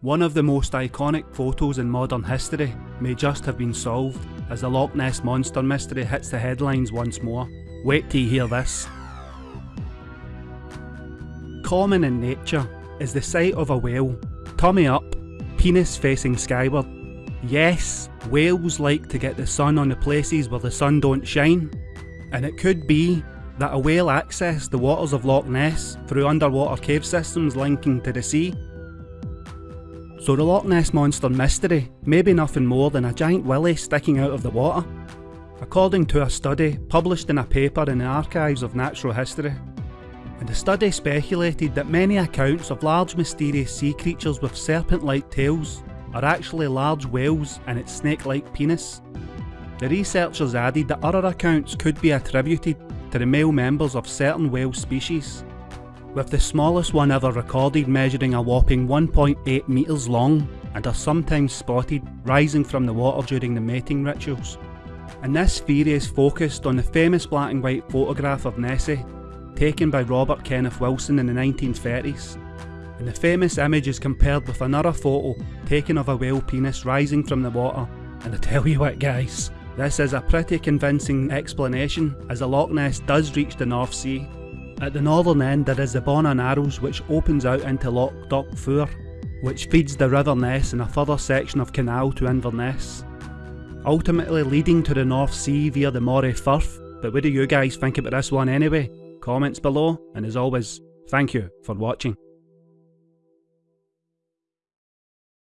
One of the most iconic photos in modern history may just have been solved as the Loch Ness Monster mystery hits the headlines once more. Wait till you hear this. Common in nature is the sight of a whale, tummy up, penis facing skyward. Yes, whales like to get the sun on the places where the sun don't shine, and it could be that a whale accessed the waters of Loch Ness through underwater cave systems linking to the sea so the Loch Ness Monster mystery may be nothing more than a giant willy sticking out of the water, according to a study published in a paper in the Archives of Natural History. And the study speculated that many accounts of large mysterious sea creatures with serpent-like tails are actually large whales and its snake-like penis. The researchers added that other accounts could be attributed to the male members of certain whale species, with the smallest one ever recorded measuring a whopping 1.8 metres long and are sometimes spotted rising from the water during the mating rituals. And this theory is focused on the famous black and white photograph of Nessie, taken by Robert Kenneth Wilson in the 1930s. And the famous image is compared with another photo taken of a whale penis rising from the water, and I tell you what guys, this is a pretty convincing explanation as the Loch Ness does reach the North Sea at the northern end there is the Bona Narrows which opens out into Loch Dochfour, which feeds the River Ness and a further section of canal to Inverness, ultimately leading to the North Sea via the Moray Firth. But what do you guys think about this one anyway? Comments below, and as always, thank you for watching.